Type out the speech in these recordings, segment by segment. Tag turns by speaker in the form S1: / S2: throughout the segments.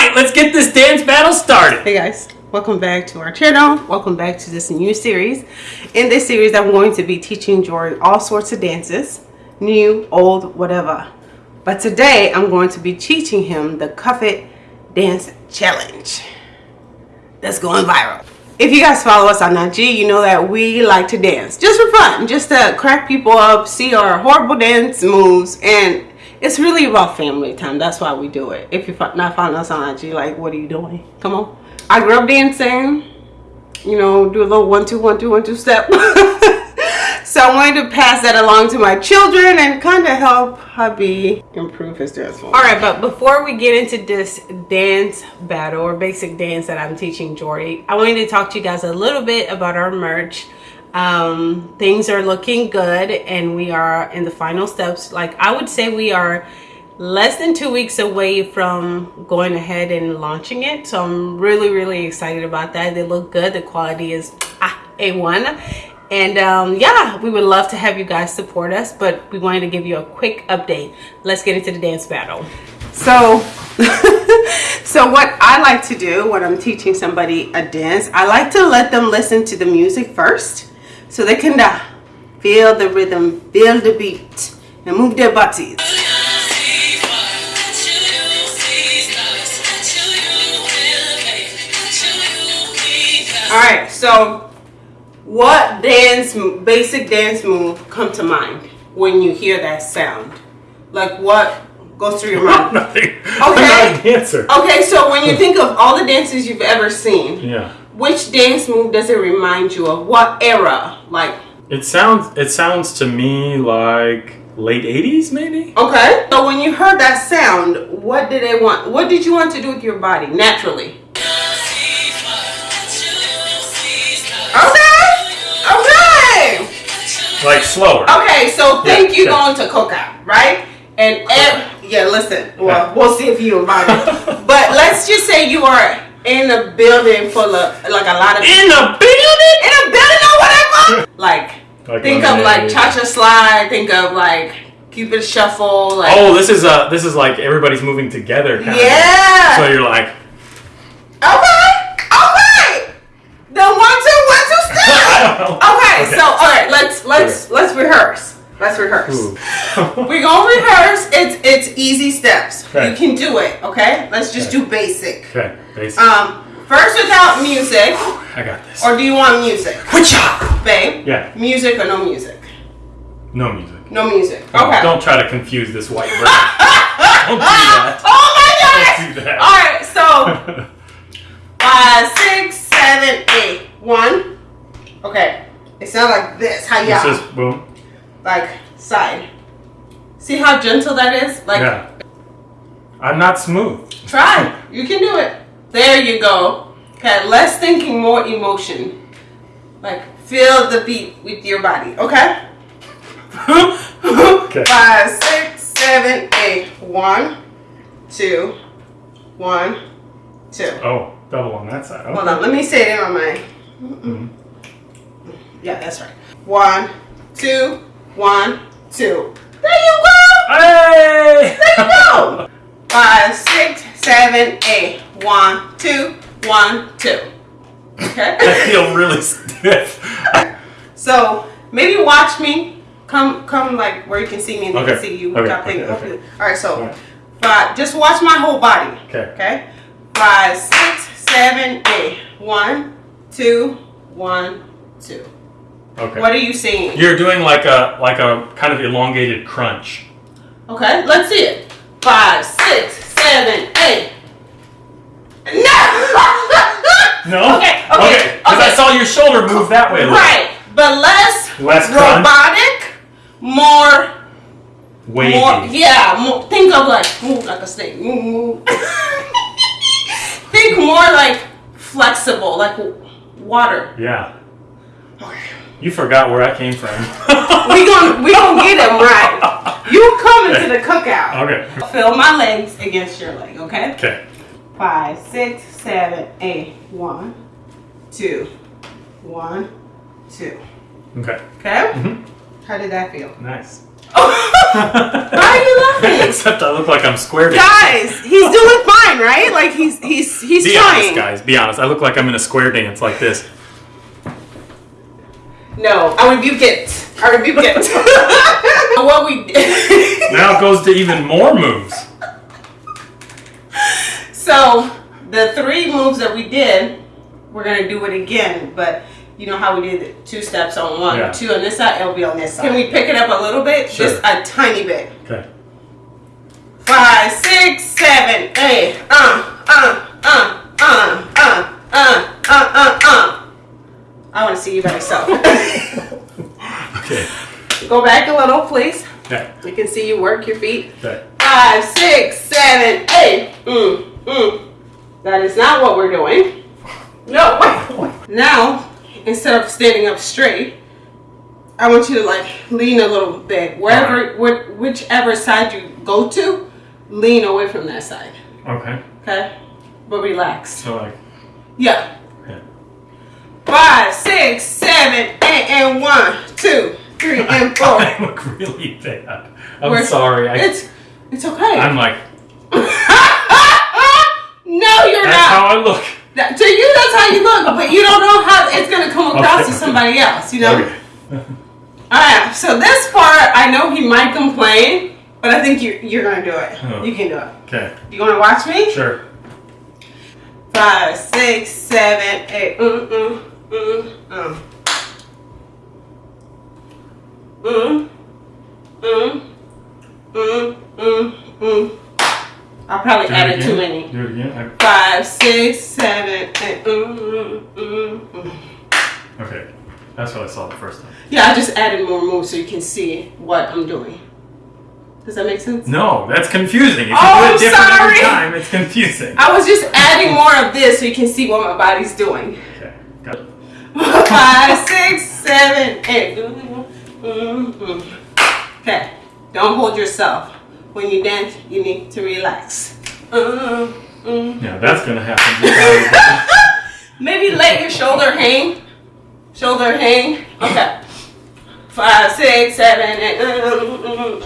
S1: right, let's get this dance battle started.
S2: Hey guys, welcome back to our channel. Welcome back to this new series. In this series, I'm going to be teaching Jordan all sorts of dances, new, old, whatever. But today, I'm going to be teaching him the Cuff It Dance Challenge. That's going viral. If you guys follow us on IG, you know that we like to dance just for fun, just to crack people up, see our horrible dance moves, and it's really about family time. That's why we do it. If you're not following us on IG, like, what are you doing? Come on. I grew up dancing, you know, do a little one, two, one, two, one, two step. so I wanted to pass that along to my children and kind of help hubby improve his dance All right, but before we get into this dance battle or basic dance that I'm teaching Jordy, I wanted to talk to you guys a little bit about our merch um, things are looking good and we are in the final steps. Like i would say we are less than two weeks away from going ahead and launching it. So i'm really really excited about that. They look good. The quality is ah, a1 and um, yeah we would love to have you guys support us but we wanted to give you a quick update. Let's get into the dance battle. So so what i like to do when i'm teaching somebody a dance i like to let them listen to the music first so they can uh, feel the rhythm, feel the beat, and move their bodies. Alright, so what dance, basic dance move come to mind when you hear that sound? Like what goes through your mind?
S1: Nothing.
S2: Okay. I'm
S1: not a dancer.
S2: Okay, so when you think of all the dances you've ever seen,
S1: yeah
S2: which dance move does it remind you of? What era? Like
S1: it sounds it sounds to me like late 80s maybe?
S2: Okay. So when you heard that sound, what did they want? What did you want to do with your body naturally? Okay. Okay.
S1: Like slower.
S2: Okay, so think yeah, you yeah. going to cookout, right? And yeah, listen. Well, we'll see if you invited. but let's just say you are in a building full of like a lot of
S1: in a building?
S2: In a building or whatever? Like, like think of like cha-cha slide think of like cupid shuffle like
S1: oh this is uh this is like everybody's moving together
S2: yeah.
S1: So you're like
S2: okay okay then one two one two step okay, okay, so all right let's let's okay. let's rehearse. Let's rehearse. We're gonna rehearse. It's it's easy steps. Okay. You can do it. Okay. Let's just okay. do basic.
S1: Okay. Basic.
S2: Um, first without music.
S1: I got this.
S2: Or do you want music?
S1: Which
S2: babe?
S1: Yeah.
S2: Music or no music?
S1: No music.
S2: No music. Okay.
S1: Don't try to confuse this white bird. don't do that.
S2: Oh my god. Don't do that. All right. So five, six, seven, eight. One. Okay. It sounds like this. How y'all?
S1: This is boom
S2: like side. See how gentle that is? Like
S1: yeah. I'm not smooth.
S2: Try. You can do it. There you go. Okay, less thinking, more emotion. Like feel the beat with your body. Okay? okay. Five, six, seven, eight. One, two, one, two.
S1: Oh, double on that side. Okay.
S2: Hold on, let me say it on my. Mm -mm. Yeah, that's right. One, two, one, two. There you go.
S1: Hey!
S2: There you go. Five, six, seven, eight. One, two, one, two. Okay.
S1: I feel really stiff.
S2: so maybe watch me. Come, come like where you can see me and okay. can see you.
S1: Okay. okay. okay.
S2: All right. So, right. five. Just watch my whole body.
S1: Okay.
S2: Okay. Five, six, seven, eight. One, two, one, two.
S1: Okay.
S2: What are you seeing?
S1: You're doing like a like a kind of elongated crunch.
S2: Okay, let's see it. Five, six, seven, eight. No.
S1: no.
S2: Okay. Okay.
S1: Because okay. I saw your shoulder move that way.
S2: Right, but less
S1: less
S2: robotic, more.
S1: Wavy.
S2: More, yeah, more, think of like move like a snake. Move, move. think more like flexible, like water.
S1: Yeah. Okay. You forgot where I came from.
S2: we gonna we gonna get him right. You coming to the cookout.
S1: Okay.
S2: Feel my legs against your leg, okay?
S1: Okay.
S2: Five, six, seven, eight. One, two, one, two.
S1: Okay.
S2: Okay? Mm -hmm. How did that feel?
S1: Nice.
S2: Why are you laughing?
S1: Except I look like I'm squared.
S2: Guys, he's doing fine, right? Like he's he's he's
S1: Be
S2: trying.
S1: honest, guys. Be honest. I look like I'm in a square dance like this.
S2: No, I rebuke it. I rebuke it. what we
S1: Now it goes to even more moves.
S2: so the three moves that we did, we're gonna do it again, but. You know how we did it? two steps on one,
S1: Yeah.
S2: two on this side, it'll be on this side. Can we pick it up a little bit?
S1: Sure.
S2: Just a tiny bit.
S1: Okay.
S2: Five, six, seven, eight. Uh, uh, uh, uh, uh, uh, uh, uh, uh. I want to see you by yourself.
S1: Okay.
S2: Go back a little, please.
S1: Okay.
S2: We can see you work your feet.
S1: Okay.
S2: Five, six, seven, eight. Mm, mm. That is not what we're doing. No. Now, instead of standing up straight, I want you to like lean a little bit. Wherever, wh- whichever side you go to, lean away from that side.
S1: Okay.
S2: Okay? But relax.
S1: So like.
S2: Yeah. Five, six, seven, eight, and one, two, three, and four.
S1: I look really bad. I'm
S2: We're-
S1: sorry. I,
S2: It's it's okay.
S1: I'm like.
S2: no, you're
S1: That's
S2: not.
S1: That's how I look.
S2: That- to you, that's how you look, but you don't know how it's gonna come across
S1: Okay.
S2: to somebody else. You know.
S1: Okay.
S2: All right. So this part, I know he might complain, but I think you you're gonna do it.
S1: Oh.
S2: You can do it.
S1: Okay.
S2: You wanna watch me?
S1: Sure.
S2: Five, six, seven, eight. Mm, mm, mm, mm. Mm, mm, mm, mm. I probably
S1: Do
S2: added too many.
S1: Do it again.
S2: Five, six, seven, eight. Mm, mm, mm, mm.
S1: Okay. That's what I saw the first time.
S2: Yeah, I just added more moves so you can see what I'm doing. Does that make sense?
S1: No, that's confusing. If you
S2: Oh,
S1: do it different
S2: sorry.
S1: every time, it's confusing.
S2: I was just adding more of this so you can see what my body's doing. Five, six, seven, eight. Okay, don't hold yourself. When you dance, you need to relax. Mm.
S1: Yeah, that's gonna happen.
S2: Maybe let your shoulder hang. Shoulder hang. Okay. Five, six, seven, eight. Mm, mm.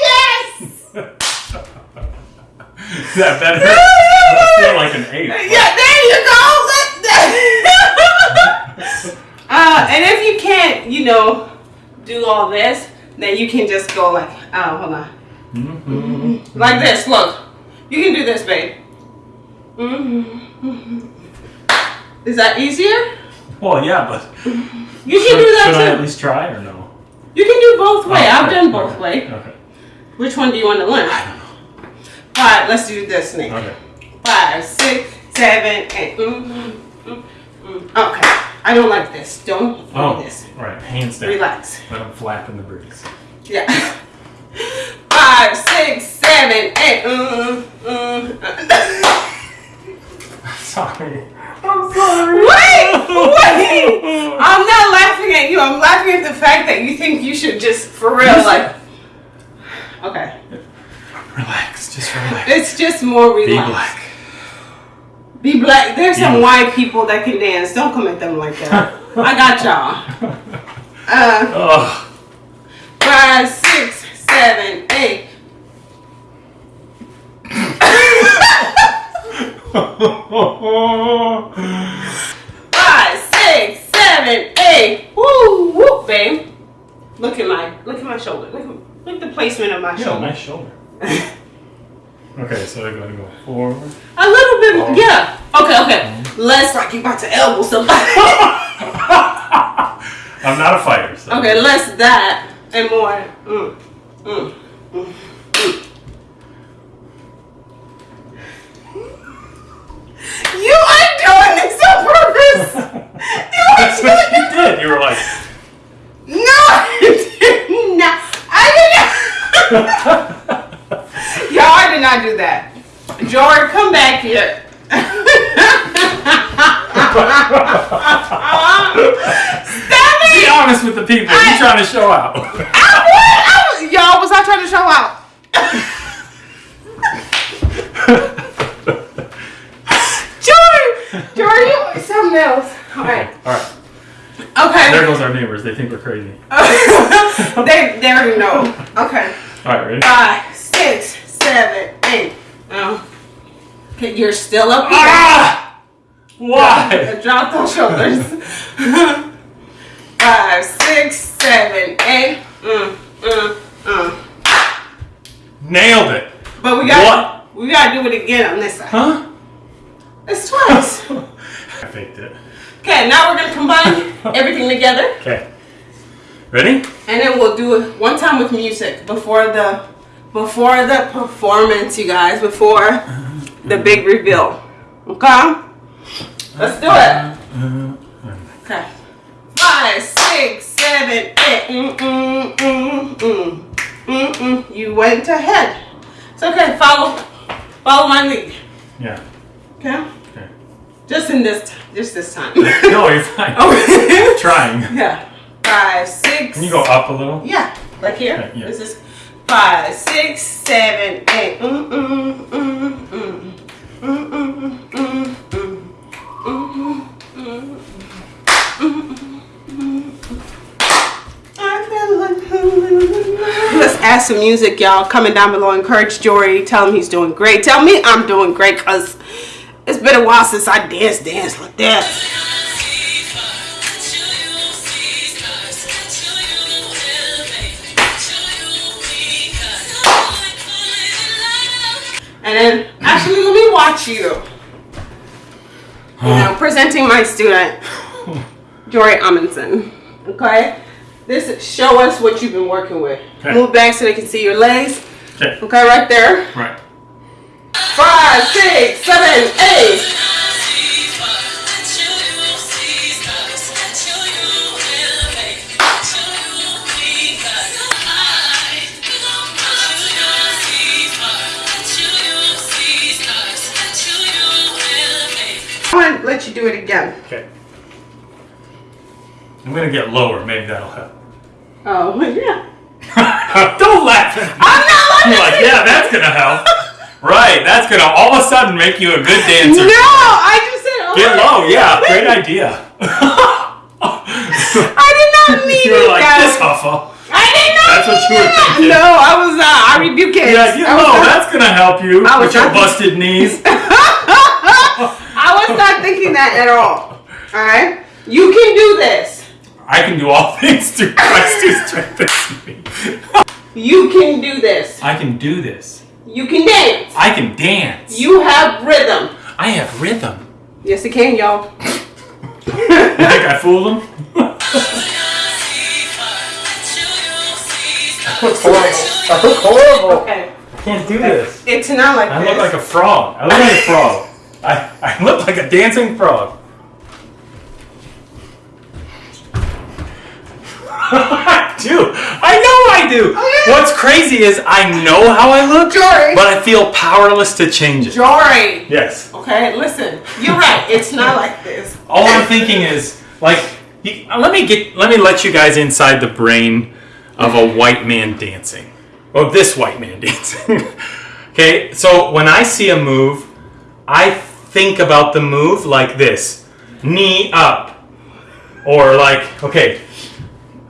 S2: yes!
S1: That better? I feel like an ape.
S2: Yeah, there you go. uh, and if you can't, you know, do all this, then you can just go like, oh, hold on.
S1: Mhm.
S2: Like this, look. You can do this, babe. Mhm. Is that easier?
S1: Well, yeah, but
S2: You can
S1: should,
S2: do
S1: should I
S2: that
S1: at least try or no?
S2: You can do both way.
S1: Oh,
S2: I've
S1: okay,
S2: done both
S1: okay,
S2: way.
S1: Okay.
S2: Which one do you want to learn?
S1: I don't know.
S2: All right, let's do this, Nick.
S1: Okay.
S2: Five, six, seven, eight. Okay. I don't like this. Don't do
S1: Oh,
S2: this.
S1: right. Hands down.
S2: Relax.
S1: Let them flap in the breeze.
S2: Yeah. Five, six, seven, eight. Mm, mm, mm.
S1: Sorry. I'm sorry.
S2: Wait, wait. I'm not laughing at you. I'm laughing at the fact that you think you should just, for real, like. Okay.
S1: Relax. Just relax.
S2: It's just more relaxed. Be black. There's some
S1: Be-
S2: white people that can dance. Don't come at them like that. I got y'all. Uh, five, six, seven, eight. Five, six, seven, eight. Woo, woo, babe. Look at my, look at my shoulder. Look, at, look at the placement of my
S1: yeah,
S2: shoulder.
S1: nice shoulder. okay, so they're going to go forward.
S2: A little bit,
S1: Oh.
S2: yeah. Okay, okay. Less like you about to elbow somebody.
S1: I'm not a fighter, so.
S2: okay, less that and more. Mm, mm, mm, mm. You are doing this on purpose. You are
S1: That's what
S2: doing
S1: you did. You were like,
S2: No, I did not. I did not. Y'all, I did not do that. George, come back here. Stop
S1: be
S2: it!
S1: honest with the people.
S2: I-
S1: You're trying to show out.
S2: I was, I was, y'all, was I trying to show out? George, George, you something else. All right.
S1: All right.
S2: Okay.
S1: There goes our neighbors. They think we're crazy.
S2: they, they already know. Okay.
S1: All right, ready?
S2: Five, six, seven, eight. Oh. Okay, you're still up here.
S1: Ah! Why?
S2: Drop those shoulders. Five, six, seven, eight. Mm, mm, mm.
S1: Nailed it.
S2: But we got what? we gotta do it again on this side.
S1: Huh?
S2: It's twice.
S1: I faked it.
S2: Okay, now we're gonna combine everything together,
S1: Okay. Ready?
S2: and then we'll do it one time with music before the before the performance, you guys. Before the big reveal. Okay. Let's do it. Okay. Five, six, seven, eight. Mm, mm, mm, mm. Mm, mm. You went ahead. It's okay. Follow, follow my lead.
S1: Yeah.
S2: Okay.
S1: Okay.
S2: Just in this, just this time.
S1: No, you're fine.
S2: oh.
S1: Trying.
S2: yeah. Five, six.
S1: Can you go up a little?
S2: Yeah. Like here.
S1: Okay, yeah.
S2: This is five, six, seven, eight. Mm, mm, mm, mm. Mm, mm, mm, mm. Mm, mm, Let's add some music, y'all. Comment down below. Encourage Jory. Tell him he's doing great. Tell me I'm doing great because it's been a while since I danced, danced like that. And then, actually, let me watch you. You know, presenting my student, Jory Amundsen. Okay? This show us what you've been working with.
S1: Okay.
S2: Move back so they can see your legs.
S1: Okay.
S2: Okay, right there.
S1: Right.
S2: Five, six, seven, eight. I want to let you do it again.
S1: Okay. I'm gonna get lower. Maybe that'll help.
S2: Oh, yeah.
S1: Don't laugh at me.
S2: I'm not
S1: You're like, yeah, that's gonna help. Right, that's gonna all of a sudden make you a good dancer.
S2: No, I just said oh,
S1: Get low, yeah, great idea.
S2: I did not mean
S1: you were
S2: it,
S1: like
S2: guys.
S1: this, Huffle.
S2: I did not
S1: That's what you were
S2: that.
S1: thinking.
S2: No, I was not. I rebuke it.
S1: Yeah, get
S2: I was
S1: low.
S2: not-
S1: That's gonna help you
S2: I was
S1: with your busted knees.
S2: I was not thinking that at all. All right, you can do this.
S1: I can do all things through Christ who strengthens me.
S2: You can do this.
S1: I can do this.
S2: You can dance.
S1: I can dance.
S2: You have rhythm.
S1: I have rhythm.
S2: Yes, it can, y'all.
S1: You think I fooled them? I look horrible. I look horrible.
S2: Okay,
S1: I can't do this.
S2: it's not like
S1: I
S2: this.
S1: look like a frog. I look like a frog. I, I look like a dancing frog. I do. I know I do.
S2: Oh, yeah.
S1: What's crazy is I know how I look,
S2: Jory.
S1: but I feel powerless to change it.
S2: Jory.
S1: Yes.
S2: Okay, listen. You're right. It's not like this.
S1: All I'm thinking is like, you, uh, let me get, let me let you guys inside the brain of a white man dancing. Oh, this white man dancing. okay, so when I see a move, I think about the move like this: knee up, or like, okay.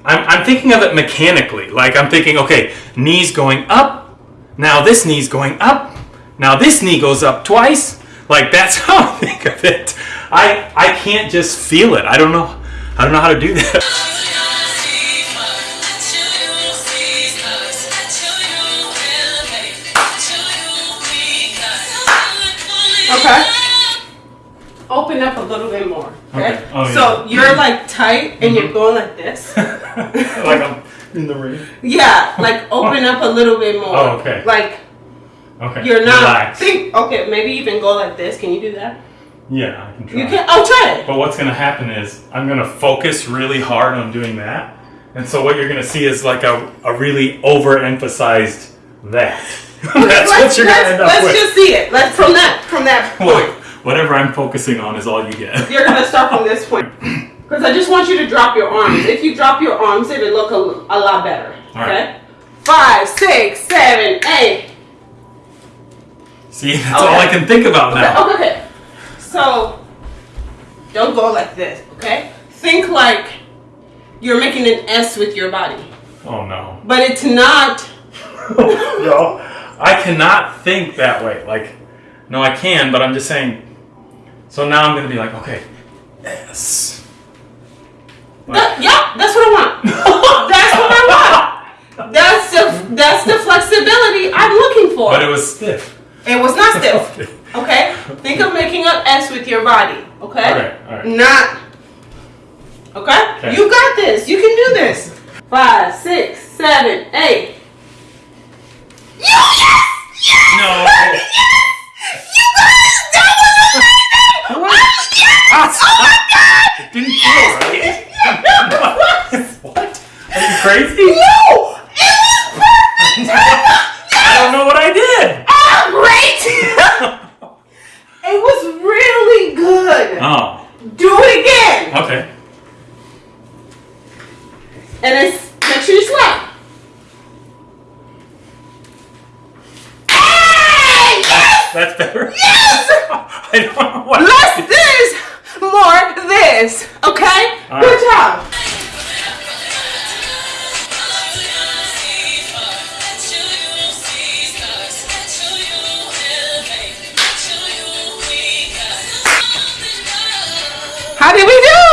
S1: I'm, I'm thinking of it mechanically. Like I'm thinking, okay, knees going up. Now this knee's going up. Now this knee goes up twice. Like that's how I think of it. I I can't just feel it. I don't know. I don't know how to do that.
S2: Okay. Open up a little bit more. Okay.
S1: Okay. Oh,
S2: so
S1: yeah.
S2: you're like tight and you're mm-hmm. going like this.
S1: like I'm in the ring.
S2: Yeah, like open up a little bit more.
S1: Oh, okay.
S2: Like
S1: Okay.
S2: you're not
S1: Relax.
S2: think okay, maybe even go like this. Can you do that?
S1: Yeah, I can try.
S2: You can oh try it.
S1: But what's going to happen is I'm going to focus really hard on doing that. And so what you're going to see is like a, a really overemphasized that. That's
S2: let's
S1: what you're
S2: let's,
S1: to end up
S2: let's
S1: with.
S2: just see it. Let's from that from that point.
S1: Whatever I'm focusing on is all you get.
S2: You're gonna start from this point. Because I just want you to drop your arms. If you drop your arms, it'll look a, a lot better.
S1: All
S2: Okay?
S1: right.
S2: Five, six, seven, eight.
S1: See, that's all I can think about
S2: Okay,
S1: now.
S2: okay, okay. So, don't go like this, okay? Think like you're making an S with your body.
S1: Oh no.
S2: But it's not.
S1: no. I cannot think that way. Like, No, I can, but I'm just saying. So now I'm gonna be like, okay, this.
S2: That- yeah, that's what I want. that's what I want. That's the that's the flexibility I'm looking for.
S1: But it was stiff.
S2: It was not stiff. Okay? Think of making an S with your body. Okay?
S1: Alright, alright.
S2: Not. Okay?
S1: Okay.
S2: You got this. You can do this. Five, six, seven, eight. Yes! Yes!
S1: No.
S2: You
S1: What?
S2: Oh, yes! Ah, oh my god!
S1: It didn't feel right. what? Are you crazy?
S2: No! It was perfect!
S1: I don't know what I did.
S2: Oh, great! it was really good.
S1: Oh,
S2: Do it again.
S1: okay.
S2: And it's make sure you slap. Hey! Yes!
S1: That's better.
S2: Yes!
S1: I don't know what.
S2: Less this, more this. Okay?
S1: All
S2: Good
S1: right.
S2: job. How did we do?